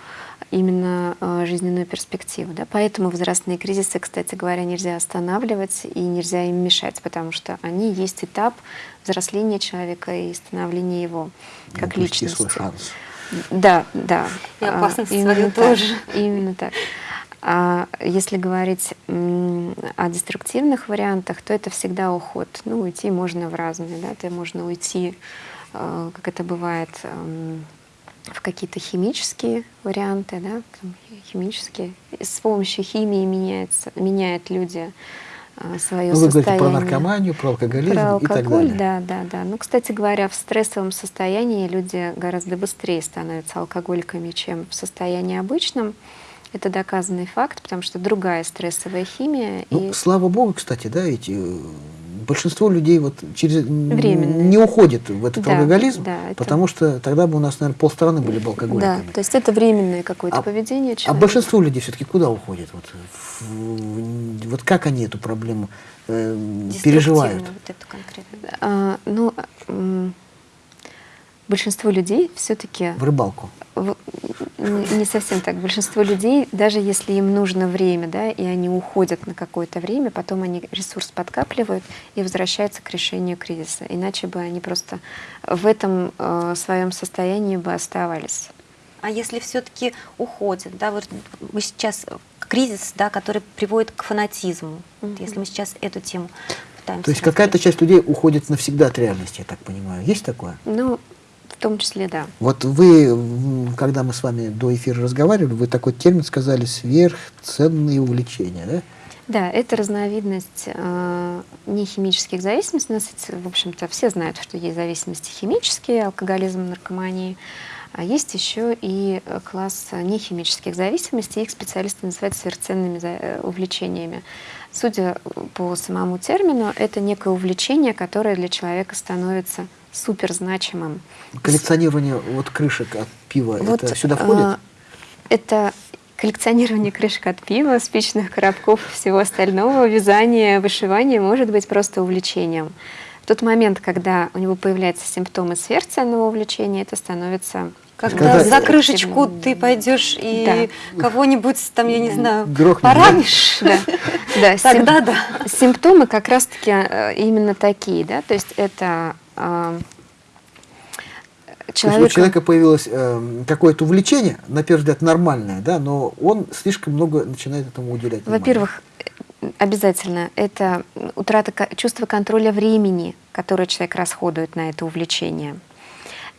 Speaker 4: именно э, жизненную перспективу. Да. Поэтому возрастные кризисы, кстати говоря, нельзя останавливать и нельзя им мешать, потому что они есть этап взросления человека и становления его как ну, личности. Свой шанс. Да, да.
Speaker 3: И опасность а, свою тоже.
Speaker 4: Именно так. А если говорить о деструктивных вариантах, то это всегда уход. Ну, уйти можно в разные, да, это можно уйти, а, как это бывает, в какие-то химические варианты, да, химические. С помощью химии меняется, меняют люди а, свое
Speaker 2: Ну, вы говорите
Speaker 4: состояние.
Speaker 2: про наркоманию, про алкоголизм
Speaker 4: Про
Speaker 2: и так
Speaker 4: алкоголь,
Speaker 2: далее.
Speaker 4: да, да, да. Ну, кстати говоря, в стрессовом состоянии люди гораздо быстрее становятся алкоголиками, чем в состоянии обычном. Это доказанный факт, потому что другая стрессовая химия.
Speaker 2: Ну,
Speaker 4: и
Speaker 2: слава богу, кстати, да, ведь э, большинство людей вот через
Speaker 4: Временно.
Speaker 2: не уходит в этот
Speaker 4: Да,
Speaker 2: алкоголизм,
Speaker 4: да, это-
Speaker 2: потому что тогда бы у нас, наверное, полстраны были бы
Speaker 4: да,
Speaker 2: алкоголиками.
Speaker 4: то есть это временное какое-то
Speaker 2: А-
Speaker 4: поведение
Speaker 2: А
Speaker 4: человека.
Speaker 2: большинство людей все-таки куда уходит? Вот, в- вот как они эту проблему э, переживают?
Speaker 3: Вот эту конкретно.
Speaker 4: А, ну, большинство людей все-таки
Speaker 2: В рыбалку.
Speaker 4: В- Не совсем так. Большинство людей, даже если им нужно время, да, и они уходят на какое-то время, потом они ресурс подкапливают и возвращаются к решению кризиса. Иначе бы они просто в этом э, своем состоянии бы оставались.
Speaker 3: А если все-таки уходят, да, вот мы сейчас кризис, да, который приводит к фанатизму. Вот
Speaker 4: Мгм.
Speaker 3: Если мы сейчас эту тему пытаемся.
Speaker 2: То есть какая-то часть людей уходит навсегда от реальности, я так понимаю. Есть такое?
Speaker 4: Ну, в том числе, да.
Speaker 2: Вот вы, когда мы с вами до эфира разговаривали, вы такой термин сказали «сверхценные увлечения», да?
Speaker 4: Да, это разновидность э, нехимических зависимостей. Нас, в общем-то, все знают, что есть зависимости химические, алкоголизм, наркомания. А есть еще и э, класс нехимических зависимостей. Их специалисты называют сверхценными э, увлечениями. Судя по самому термину, это некое увлечение, которое для человека становится суперзначимым.
Speaker 2: Коллекционирование вот крышек от пива,
Speaker 4: Вот,
Speaker 2: это сюда
Speaker 4: а,
Speaker 2: входит?
Speaker 4: Это коллекционирование крышек от пива, спичных коробков, всего остального, вязание, вышивание может быть просто увлечением. В тот момент, когда у него появляются симптомы сверхценного увлечения, это становится
Speaker 3: Когда,
Speaker 2: Когда-
Speaker 3: за крышечку ты пойдешь и кого-нибудь там, я не
Speaker 4: Да.
Speaker 3: знаю,
Speaker 2: Грохнешь,
Speaker 3: поранишь, *laughs*
Speaker 4: Да, да,
Speaker 3: тогда да.
Speaker 4: Симптомы как раз-таки э, именно такие, да, то есть это э,
Speaker 2: То есть у
Speaker 4: человека-
Speaker 2: человека появилось э, какое-то увлечение, на первый взгляд нормальное, да, но он слишком много начинает этому уделять.
Speaker 4: Во-первых, обязательно это утрата чувства контроля времени, которое человек расходует на это увлечение.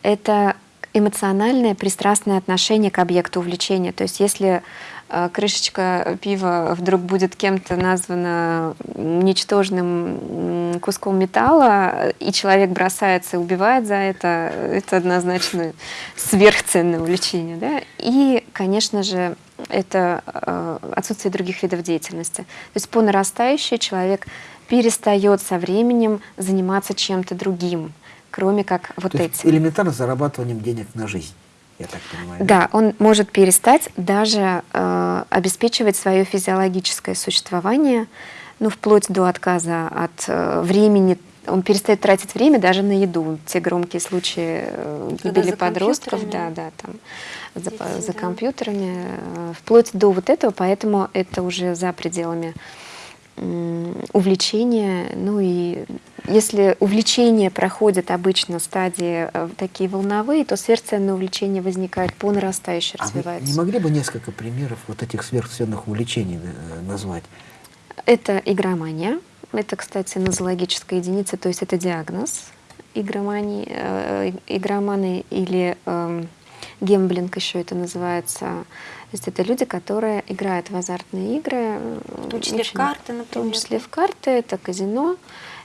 Speaker 4: Это эмоциональное пристрастное отношение к объекту увлечения. То есть если крышечка пива вдруг будет кем-то названа ничтожным куском металла, и человек бросается и убивает за это, это однозначно сверхценное увлечение. Да? И, конечно же, это э, отсутствие других видов деятельности. То есть по нарастающей человек перестает со временем заниматься чем-то другим, кроме как вот
Speaker 2: То
Speaker 4: этим.
Speaker 2: элементарно зарабатыванием денег на жизнь, я так понимаю.
Speaker 4: Да, он может перестать даже э, обеспечивать свое физиологическое существование, ну, вплоть до отказа от э, времени. Он перестает тратить время даже на еду. Те громкие случаи э, гибели подростков, да, да, там, за,
Speaker 3: Дети,
Speaker 4: за
Speaker 3: да.
Speaker 4: компьютерами, э, вплоть до вот этого, поэтому это уже за пределами м, увлечения. Ну и если увлечение проходит обычно стадии э, такие волновые, то сверхценное увлечение возникает по нарастающей,
Speaker 2: А
Speaker 4: развивается.
Speaker 2: не могли бы несколько примеров вот этих сверхценных увлечений э, назвать?
Speaker 4: Это игромания. Это, кстати, нозологическая единица, то есть это диагноз игромании, э, игроманы или эм, гемблинг еще это называется. То есть это люди, которые играют в азартные игры.
Speaker 3: В том числе в карты,
Speaker 4: В
Speaker 3: например.
Speaker 4: том числе в карты, это казино,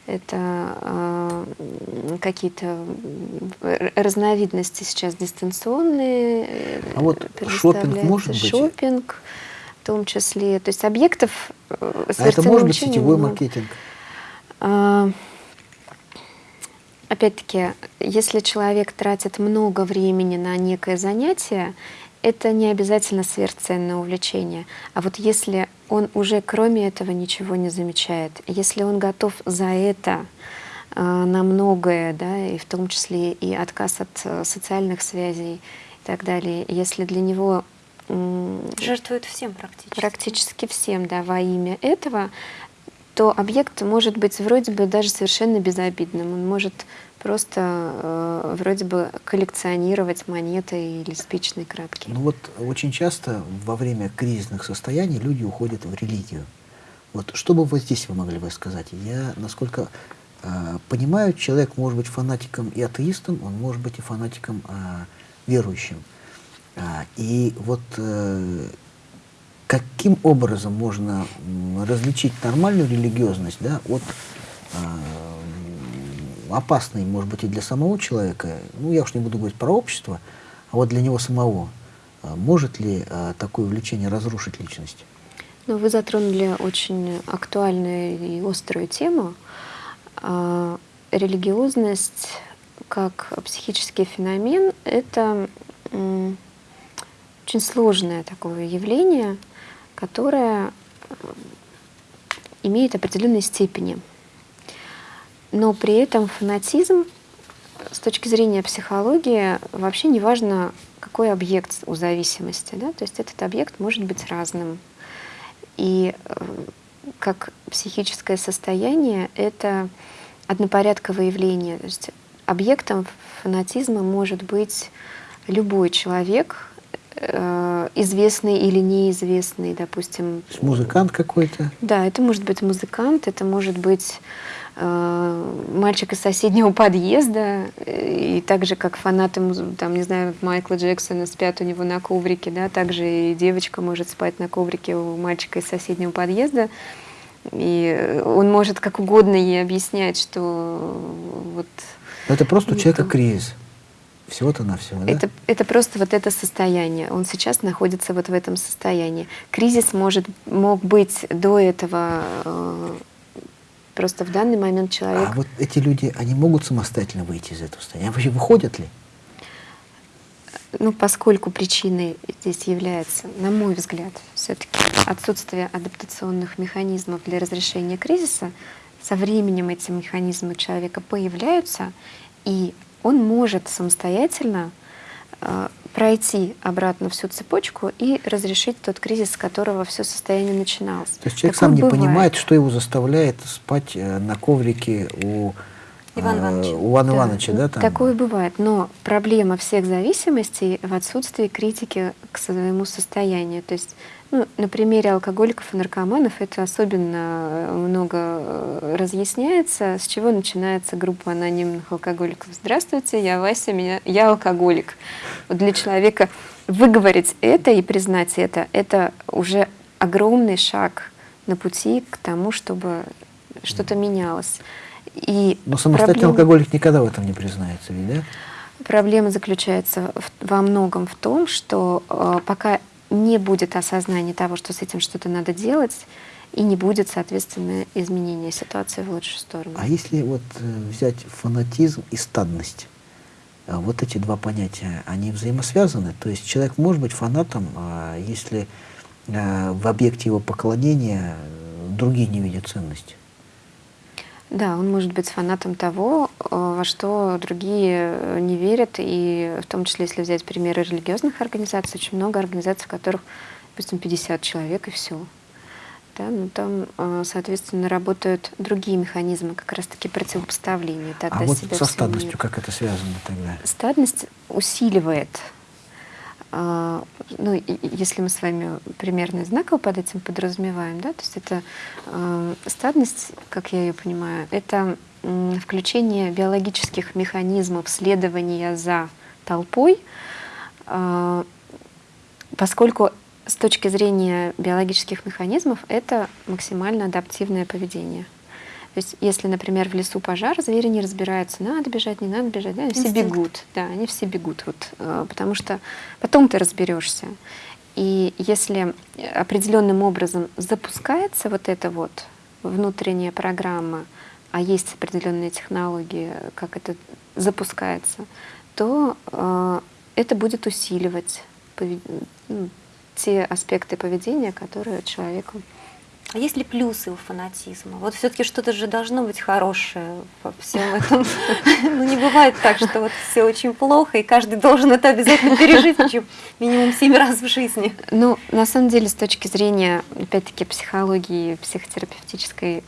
Speaker 4: это э, какие-то м, разновидности сейчас дистанционные. э,
Speaker 2: А вот шопинг может быть?
Speaker 4: Шопинг в том числе. То есть объектов э,
Speaker 2: А это может быть сетевой
Speaker 4: много.
Speaker 2: маркетинг?
Speaker 4: А, Опять-таки, если человек тратит много времени на некое занятие, это не обязательно сверхценное увлечение. А вот если он уже кроме этого ничего не замечает, если он готов за это э, на многое, да, и в том числе и отказ от э, социальных связей и так далее, если для него м,
Speaker 3: Жертвуют всем практически.
Speaker 4: практически всем, да, во имя этого, то объект может быть вроде бы даже совершенно безобидным. Он может просто э, вроде бы коллекционировать монеты или спичные коробки.
Speaker 2: Ну вот очень часто во время кризисных состояний люди уходят в религию. Вот что бы вот здесь вы могли бы сказать? Я, насколько э, понимаю, человек может быть фанатиком и атеистом, он может быть и фанатиком э, верующим. А, и вот э, каким образом можно различить нормальную религиозность да, от а, опасной, может быть, и для самого человека, ну, я уж не буду говорить про общество, а вот для него самого. А, может ли а, такое увлечение разрушить личность?
Speaker 4: Ну, вы затронули очень актуальную и острую тему. Религиозность как психический феномен — это очень сложное такое явление, которое имеет определенные степени. Но при этом фанатизм с точки зрения психологии вообще не важно, какой объект у зависимости. Да? То есть этот объект может быть разным. И э, как психическое состояние это однопорядковое явление. То есть объектом фанатизма может быть любой человек, э, известный или неизвестный, допустим.
Speaker 2: Музыкант какой-то?
Speaker 4: Да, это может быть музыкант, это может быть мальчик из соседнего подъезда, и так же, как фанаты, там, не знаю, Майкла Джексона спят у него на коврике, да, также и девочка может спать на коврике у мальчика из соседнего подъезда, и он может как угодно ей объяснять, что вот...
Speaker 2: Но это просто у человека кризис. Всего-то на всего, да?
Speaker 4: Это, это просто вот это состояние. Он сейчас находится вот в этом состоянии. Кризис может, мог быть до этого, э, просто в данный момент человек...
Speaker 2: А вот эти люди, они могут самостоятельно выйти из этого состояния? Вообще выходят ли?
Speaker 4: Ну, поскольку причиной здесь является, на мой взгляд, все-таки отсутствие адаптационных механизмов для разрешения кризиса, со временем эти механизмы у человека появляются, и он может самостоятельно э, пройти обратно всю цепочку и разрешить тот кризис, с которого все состояние начиналось.
Speaker 2: То есть человек Такое сам не бывает. понимает, что его заставляет спать э, на коврике у
Speaker 3: Иван Иванович.
Speaker 2: У Ивана да. Ивановича, да? Там?
Speaker 4: Такое бывает. Но проблема всех зависимостей в отсутствии критики к своему состоянию. То есть ну, на примере алкоголиков и наркоманов это особенно много э, разъясняется. С чего начинается группа анонимных алкоголиков? Здравствуйте, я Вася, меня, я алкоголик. Вот для человека выговорить это и признать это, это уже огромный шаг на пути к тому, чтобы что-то менялось.
Speaker 2: И Но самостоятельный проблема... алкоголик никогда в этом не признается, ведь, да?
Speaker 4: Проблема заключается в, во многом в том, что э, пока не будет осознания того, что с этим что-то надо делать, и не будет, соответственно, изменения ситуации в лучшую сторону.
Speaker 2: А если вот э, взять фанатизм и стадность, э, вот эти два понятия, они взаимосвязаны? То есть человек может быть фанатом, а если э, в объекте его поклонения другие не видят ценности?
Speaker 4: Да, он может быть фанатом того, э, во что другие э, не верят, и в том числе, если взять примеры религиозных организаций, очень много организаций, в которых, допустим, 50 человек и все. Да, но там, э, соответственно, работают другие механизмы, как раз-таки противопоставления.
Speaker 2: Тогда а вот со стадностью мира. как это связано тогда?
Speaker 4: Стадность усиливает ну, если мы с вами примерно знаково под этим подразумеваем, да, то есть это э, стадность, как я ее понимаю, это включение биологических механизмов следования за толпой, э, поскольку с точки зрения биологических механизмов это максимально адаптивное поведение. То есть, если, например, в лесу пожар, звери не разбираются, надо бежать, не надо бежать, да, они все бегут, да, они все бегут, вот, э, потому что потом ты разберешься. И если определенным образом запускается вот эта вот внутренняя программа, а есть определенные технологии, как это запускается, то э, это будет усиливать ну, те аспекты поведения, которые человеку
Speaker 3: а есть ли плюсы у фанатизма? Вот все-таки что-то же должно быть хорошее во всем этом. *laughs* Ну, не бывает так, что вот все очень плохо, и каждый должен это обязательно пережить, причем минимум семь раз в жизни.
Speaker 4: Ну, на самом деле, с точки зрения, опять-таки, психологии, психотерапевтической,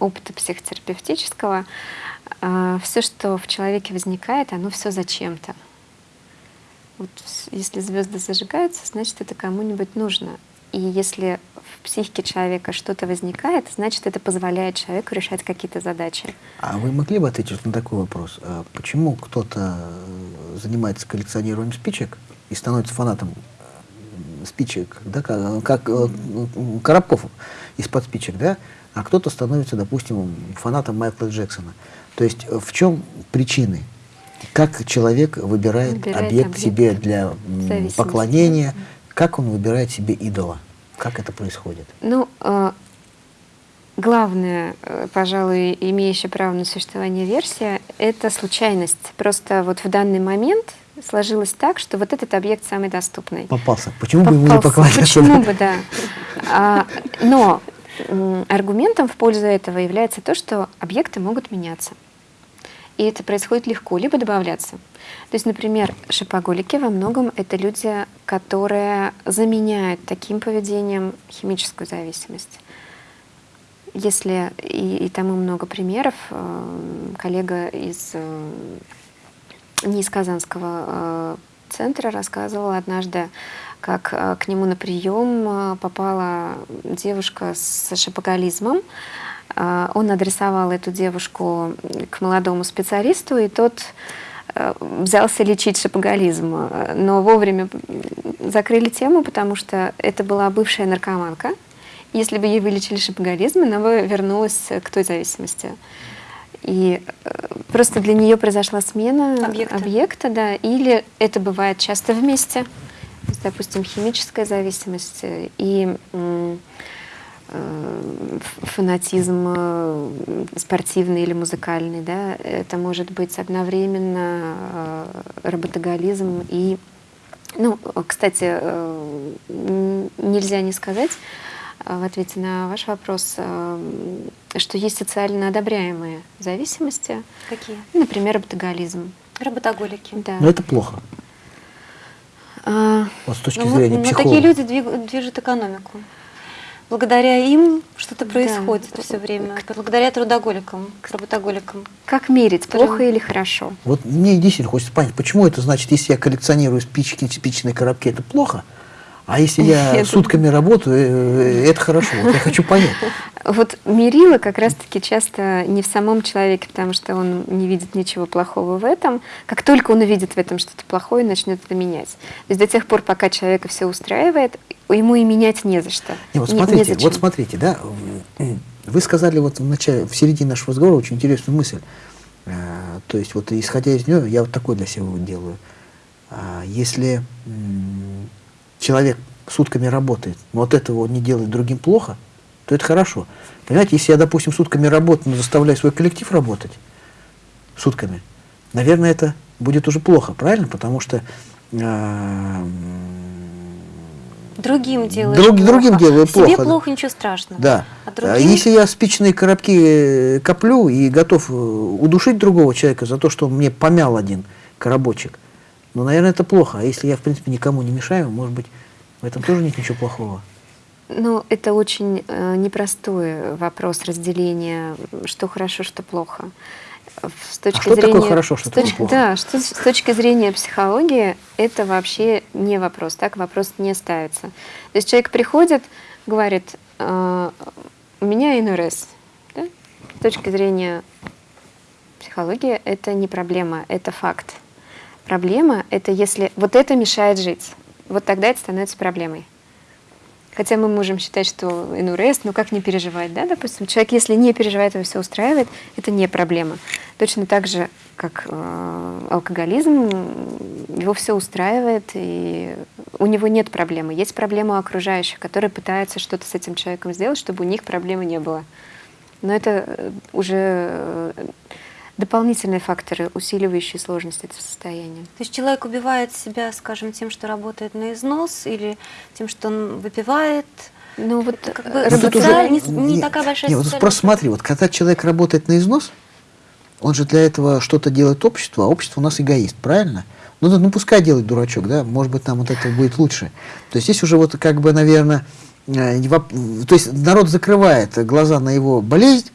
Speaker 4: опыта психотерапевтического, а, все, что в человеке возникает, оно все зачем-то. Вот если звезды зажигаются, значит, это кому-нибудь нужно. И если психике человека что-то возникает, значит, это позволяет человеку решать какие-то задачи.
Speaker 2: А вы могли бы ответить на такой вопрос? А почему кто-то э, занимается коллекционированием спичек и становится фанатом спичек, да, как, э, коробков из-под спичек, да, а кто-то становится, допустим, фанатом Майкла Джексона. То есть э, в чем причины? Как человек выбирает,
Speaker 4: Выбирает
Speaker 2: объект,
Speaker 4: объект
Speaker 2: себе для поклонения, как он выбирает себе идола? Как это происходит?
Speaker 4: Ну, э, главное, э, пожалуй, имеющая право на существование версия, это случайность. Просто вот в данный момент сложилось так, что вот этот объект самый доступный.
Speaker 2: Попался. Почему бы ему не
Speaker 4: Попался.
Speaker 2: поклоняться?
Speaker 4: Почему бы, да. А, но аргументом в пользу этого является то, что объекты могут меняться. И это происходит легко, либо добавляться. То есть, например, шопоголики во многом это люди, которые заменяют таким поведением химическую зависимость. Если и, и тому много примеров, э, коллега из э, не из Казанского э, центра рассказывал однажды, как к нему на прием попала девушка с шопоголизмом. Э, Он адресовал эту девушку к молодому специалисту, и тот э, взялся лечить шопоголизм. Э, Но вовремя закрыли тему, потому что это была бывшая наркоманка. Если бы ей вылечили шопоголизм, она бы вернулась к той зависимости. И э, просто для нее произошла смена
Speaker 3: Объекта.
Speaker 4: объекта, да, или это бывает часто вместе, допустим, химическая зависимость э, и фанатизм э, спортивный или музыкальный, да, это может быть одновременно э, работоголизм и, ну, кстати, э, нельзя не сказать, э, в ответе на ваш вопрос, э, что есть социально одобряемые зависимости,
Speaker 3: Какие?
Speaker 4: например, работоголизм.
Speaker 3: Работоголики.
Speaker 4: Да.
Speaker 2: Но это плохо.
Speaker 4: А,
Speaker 2: Вот с точки
Speaker 3: Но,
Speaker 2: зрения
Speaker 3: но
Speaker 2: психолога.
Speaker 3: такие люди движут экономику. Благодаря им что-то
Speaker 4: Да.
Speaker 3: происходит все время. Благодаря трудоголикам, работоголикам.
Speaker 4: как мерить, плохо или хорошо?
Speaker 2: Вот мне действительно хочется понять, почему это значит, если я коллекционирую спички, спичные коробки, это плохо, а если я *laughs*
Speaker 4: Это-
Speaker 2: сутками работаю, э, это хорошо. Вот я хочу понять.
Speaker 4: Вот мерило как раз-таки часто не в самом человеке, потому что он не видит ничего плохого в этом. Как только он увидит в этом что-то плохое, начнет это менять. То есть до тех пор, пока человека все устраивает, ему и менять не за что.
Speaker 2: Не, вот
Speaker 4: Не-
Speaker 2: смотрите,
Speaker 4: незачем.
Speaker 2: вот смотрите, да, вы сказали вот в начале, в середине нашего разговора очень интересную мысль. А, То есть вот исходя из нее, я вот такой для себя делаю. А, Если человек сутками работает, но от этого он не делает другим плохо, то это хорошо. Понимаете, если я, допустим, сутками работаю, но заставляю свой коллектив работать сутками, наверное, это будет уже плохо, правильно? Потому что м,
Speaker 3: Другим делаешь
Speaker 2: Друг-
Speaker 3: плохо.
Speaker 2: другим делаю
Speaker 3: Себе
Speaker 2: плохо, да.
Speaker 3: плохо, ничего страшного.
Speaker 2: Да.
Speaker 3: А
Speaker 2: А
Speaker 3: другим...
Speaker 2: Если я спичные коробки э, коплю и готов э, удушить другого человека за то, что он мне помял один коробочек, ну, наверное, это плохо. А если я, в принципе, никому не мешаю, может быть, в этом тоже нет ничего плохого.
Speaker 4: Ну, это очень э, непростой вопрос разделения, что хорошо, что плохо. С точки
Speaker 2: А что такое
Speaker 4: зрения,
Speaker 2: хорошо, что
Speaker 4: с точ-
Speaker 2: такое плохо?
Speaker 4: Да, что, с точки зрения психологии это вообще не вопрос, так вопрос не ставится. То есть человек приходит, говорит, «Э, у меня НРС. Да? С точки зрения психологии это не проблема, это факт. Проблема это если вот это мешает жить, вот тогда это становится проблемой. Хотя мы можем считать, что НУРС, ну как не переживать, да, допустим, человек, если не переживает, его все устраивает, это не проблема. Точно так же, как э, алкоголизм, его все устраивает, и у него нет проблемы. Есть проблема окружающих, которые пытаются что-то с этим человеком сделать, чтобы у них проблемы не было. Но это э, уже э, дополнительные факторы, усиливающие сложность этого состояния.
Speaker 3: То есть человек убивает себя, скажем, тем, что работает на износ, или тем, что он выпивает.
Speaker 4: Ну вот
Speaker 3: Это как
Speaker 4: э,
Speaker 3: бы
Speaker 2: Ну, тут уже-
Speaker 3: не- не
Speaker 2: не-
Speaker 3: такая большая
Speaker 2: не, вот просто смотри, вот когда человек работает на износ, он же для этого что-то делает общество, а общество у нас эгоист, правильно? Ну, да, ну пускай делает дурачок, да, может быть, нам вот это будет лучше. То есть здесь уже вот как бы, наверное, э, не воп- то есть народ закрывает глаза на его болезнь,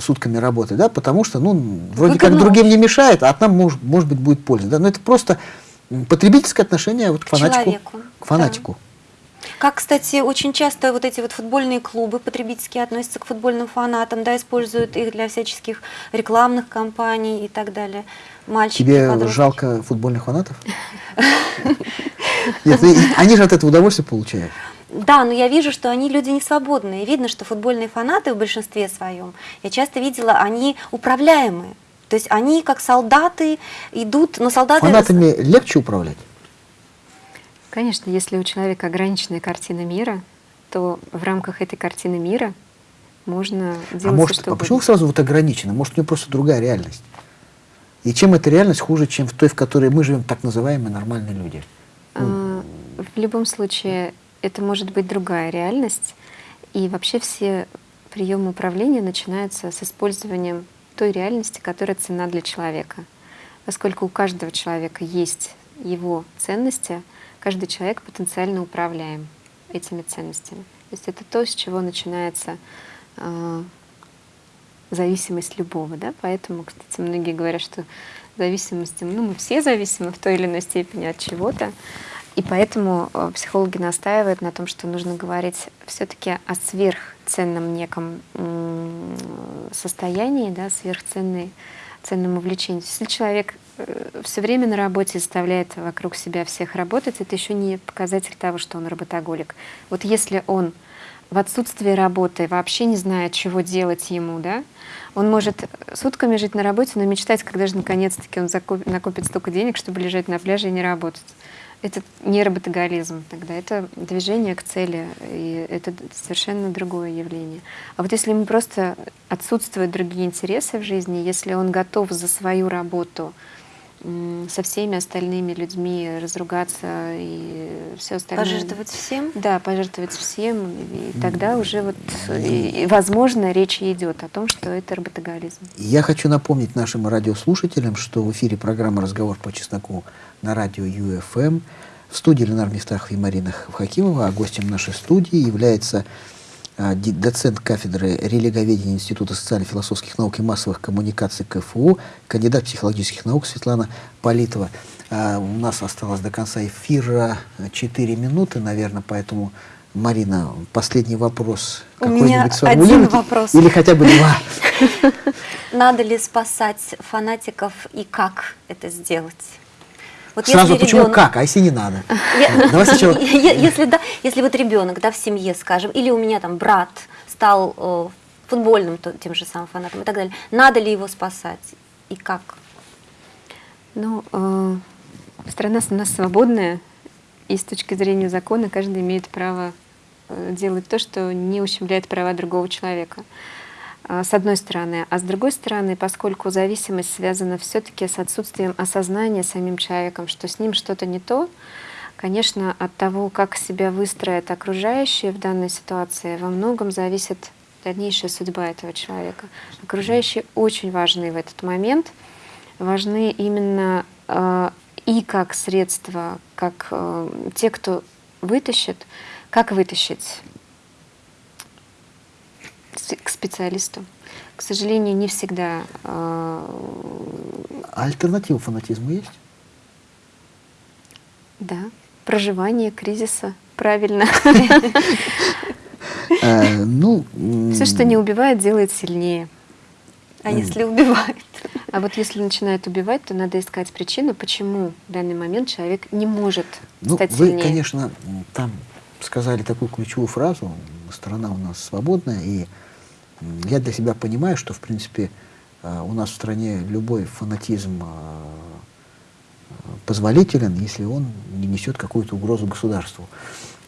Speaker 2: сутками работы, да, потому что, ну, вроде как
Speaker 3: Выгодно
Speaker 2: другим не мешает, а от нам, может, может быть, будет польза, да, но это просто потребительское отношение вот к
Speaker 3: К
Speaker 2: фанатику.
Speaker 3: человеку,
Speaker 2: К фанатику.
Speaker 3: Как, кстати, очень часто вот эти вот футбольные клубы потребительские относятся к футбольным фанатам, да, используют их для всяческих рекламных кампаний и так далее. Мальчики,
Speaker 2: Тебе
Speaker 3: подростки.
Speaker 2: жалко футбольных фанатов? *laughs* Нет, ну, они же от этого удовольствие получают.
Speaker 3: Да, но я вижу, что они люди не свободные. Видно, что футбольные фанаты в большинстве своем, я часто видела, они управляемые. То есть они как солдаты идут, но солдаты...
Speaker 2: Фанатами легче управлять?
Speaker 4: Конечно, если у человека ограниченная картина мира, то в рамках этой картины мира можно делать
Speaker 2: А может,
Speaker 4: что
Speaker 2: а почему
Speaker 4: угодно.
Speaker 2: сразу вот ограничено? Может, у него просто другая реальность? И чем эта реальность хуже, чем в той, в которой мы живем, так называемые нормальные люди?
Speaker 4: А, В любом случае, это может быть другая реальность. И вообще все приемы управления начинаются с использованием той реальности, которая ценна для человека. Поскольку у каждого человека есть его ценности, каждый человек потенциально управляем этими ценностями. То есть это то, с чего начинается а, зависимость любого. Да? Поэтому, кстати, многие говорят, что зависимости, ну, мы все зависимы в той или иной степени от чего-то. И поэтому э, психологи настаивают на том, что нужно говорить все-таки о сверхценном неком состоянии, да, сверхценной ценном увлечении. Если человек все время на работе заставляет вокруг себя всех работать, это еще не показатель того, что он работоголик. Вот если он в отсутствии работы вообще не знает, чего делать ему, да, он может сутками жить на работе, но мечтать, когда же наконец-таки он накопит столько денег, чтобы лежать на пляже и не работать. Это не работоголизм тогда, это движение к цели, и это совершенно другое явление. А вот если ему просто отсутствуют другие интересы в жизни, если он готов за свою работу со всеми остальными людьми разругаться и все остальное.
Speaker 3: Пожертвовать всем?
Speaker 4: Да, пожертвовать всем, и тогда уже вот, и, и, возможно, речь идет о том, что это работоголизм.
Speaker 2: Я хочу напомнить нашим радиослушателям, что в эфире программа «Разговор по чесноку» на радио ЮФМ. В студии Ленар Мистахов и Марина Хакимова, а гостем нашей студии является а, доцент кафедры религоведения Института социально-философских наук и массовых коммуникаций КФУ, кандидат психологических наук Светлана Политова. А, у нас осталось до конца эфира 4 минуты, наверное, поэтому, Марина, последний вопрос.
Speaker 3: У меня один вопрос.
Speaker 2: Или хотя бы два. *laughs*
Speaker 3: Надо ли спасать фанатиков и как это сделать? Вот
Speaker 2: Сразу
Speaker 3: если
Speaker 2: почему
Speaker 3: ребенок-
Speaker 2: как, а если не надо? Давай сначала- *laughs*
Speaker 3: Если, да, если вот ребенок, да, в семье, скажем, или у меня там брат стал э, футбольным то- тем же самым фанатом и так далее, надо ли его спасать и как?
Speaker 4: Ну, э, страна у нас свободная, и с точки зрения закона каждый имеет право э, делать то, что не ущемляет права другого человека. А, С одной стороны. А с другой стороны, поскольку зависимость связана все-таки с отсутствием осознания самим человеком, что с ним что-то не то, конечно, от того, как себя выстроят окружающие в данной ситуации, во многом зависит дальнейшая судьба этого человека. Окружающие очень важны в этот момент, важны именно э, и как средство, как э, те, кто вытащит, как вытащить к специалисту. К сожалению, не всегда э,
Speaker 2: А альтернатива фанатизму есть?
Speaker 4: да, проживание кризиса, правильно.
Speaker 2: Э, Ну,
Speaker 4: Все, что не убивает, делает сильнее.
Speaker 3: А если убивают?
Speaker 4: А вот если начинает убивать, то надо искать причину, почему в данный момент человек не может
Speaker 2: ну,
Speaker 4: стать
Speaker 2: вы,
Speaker 4: сильнее.
Speaker 2: конечно, м, там сказали такую ключевую фразу, страна у нас свободная, и я для себя понимаю, что, в принципе, э, у нас в стране любой фанатизм э, позволителен, если он не несет какую-то угрозу государству.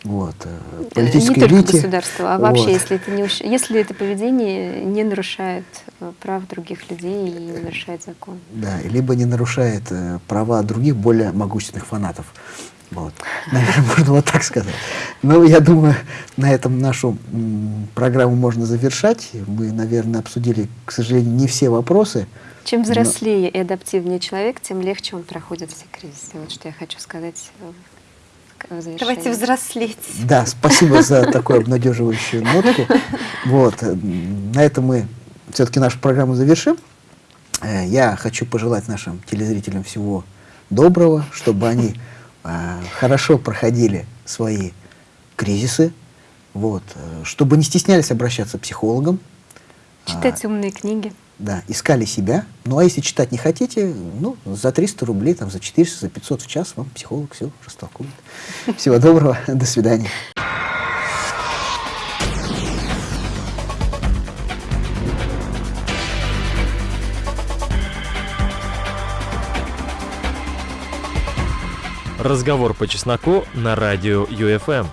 Speaker 2: Вот. э,
Speaker 4: Э,
Speaker 2: Политической
Speaker 4: не только
Speaker 2: элите.
Speaker 4: государство, а вообще,
Speaker 2: Вот.
Speaker 4: если это, не, если это поведение не нарушает э, прав других людей и не нарушает закон.
Speaker 2: Да, либо не нарушает э, права других более могущественных фанатов. Вот. Наверное, *laughs* можно вот так сказать. Ну, я думаю, на этом нашу программу можно завершать. Мы, наверное, обсудили, к сожалению, не все вопросы.
Speaker 4: Чем
Speaker 2: Но-
Speaker 4: взрослее и адаптивнее человек, тем легче он проходит все кризисы. Вот что я хочу сказать э.
Speaker 3: Давайте взрослеть.
Speaker 2: Да, спасибо за *laughs* такую обнадеживающую нотку. Вот. э, На этом мы все-таки нашу программу завершим. Э, Я хочу пожелать нашим телезрителям всего доброго, чтобы они хорошо проходили свои кризисы, вот, э, чтобы не стеснялись обращаться к психологам,
Speaker 4: Читать умные книги.
Speaker 2: да, искали себя. Ну, а если читать не хотите, ну, за 300 рублей, там, за 400, за 500 в час вам психолог все растолкует. Всего доброго, *laughs* до свидания.
Speaker 1: Разговор по чесноку на радио ЮФМ.